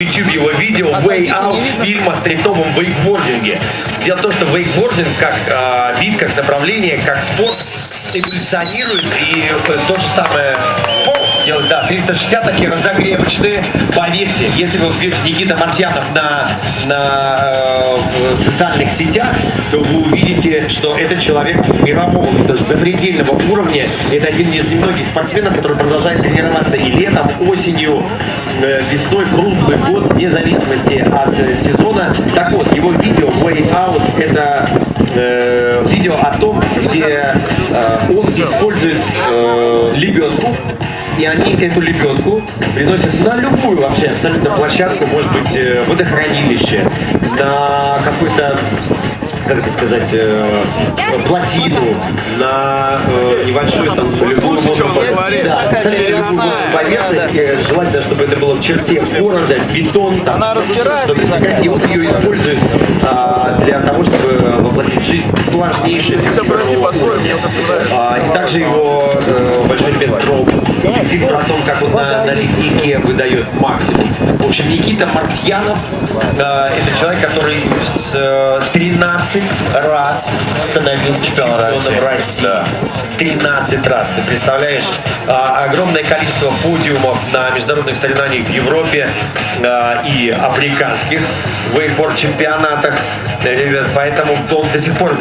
YouTube его видео Way Out фильма о стритовом вейкбординге. Дело в том, что вейкбординг как э, вид, как направление, как спорт эволюционирует и э, то же самое делать, да, 360 такие разогревочные. Поверьте, если вы вбьете Никита Мартьянов на, на э, социальных сетях, то вы увидите, что это человек мирового, это запредельного уровня. Это один из немногих спортсменов, который продолжает тренироваться и летом, осенью, э, весной, круглый год, вне зависимости от э, сезона. Так вот, его видео Way Out это э, видео о том, где э, он использует э, лебедку и они эту лебедку приносят на любую вообще абсолютно площадку, может быть, э, водохранилище, на какой-то как это сказать, э, плотину, на э, небольшую там любую говорит. да, поверхность, э, желательно, чтобы это было в черте города, бетон, там, Она разбирается чтобы- такая. и вот ее используют а, для того, чтобы воплотить жизнь сложнейшие Все нравится. а, и также его э, большой любимый Троп. Фильм про то, как он на, на леднике выдает максимум. В общем, Никита Мартьянов э, это человек, который с э, 13 раз становился чемпионом России. 13 раз. Ты представляешь, а, огромное количество подиумов на международных соревнованиях в Европе а, и африканских вейкборд чемпионатах. Ребят, поэтому он до сих пор